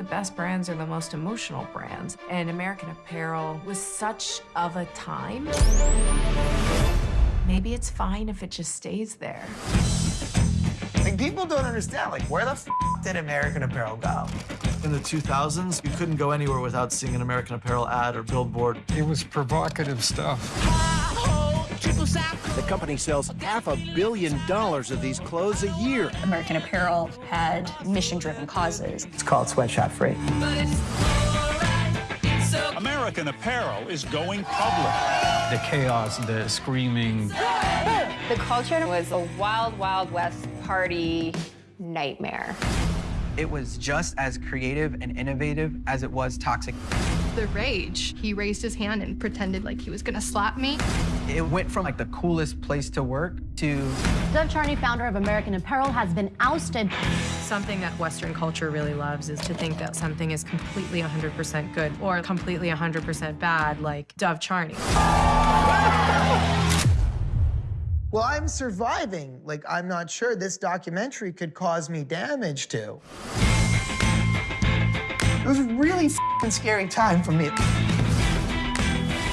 The best brands are the most emotional brands, and American Apparel was such of a time. Maybe it's fine if it just stays there. Like, people don't understand, like, where the f did American Apparel go? In the 2000s, you couldn't go anywhere without seeing an American Apparel ad or billboard. It was provocative stuff. The company sells half a billion dollars of these clothes a year. American Apparel had mission-driven causes. It's called Sweatshop Free. American Apparel is going public. The chaos, the screaming. The culture was a wild, wild west party nightmare. It was just as creative and innovative as it was toxic. The rage. He raised his hand and pretended like he was gonna slap me. It went from like the coolest place to work to... Dov Charney, founder of American Apparel, has been ousted. Something that Western culture really loves is to think that something is completely 100% good or completely 100% bad, like Dov Charney. Well, I'm surviving. Like, I'm not sure this documentary could cause me damage to. It was a really scary time for me.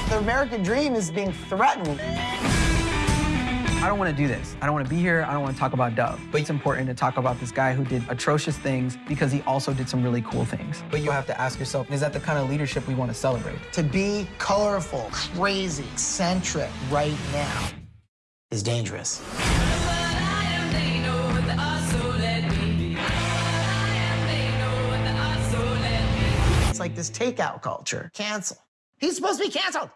The American dream is being threatened. I don't want to do this. I don't want to be here. I don't want to talk about Dov. But it's important to talk about this guy who did atrocious things because he also did some really cool things. But you have to ask yourself, is that the kind of leadership we want to celebrate? To be colorful, crazy, eccentric right now is dangerous. It's like this takeout culture. Cancel. He's supposed to be canceled.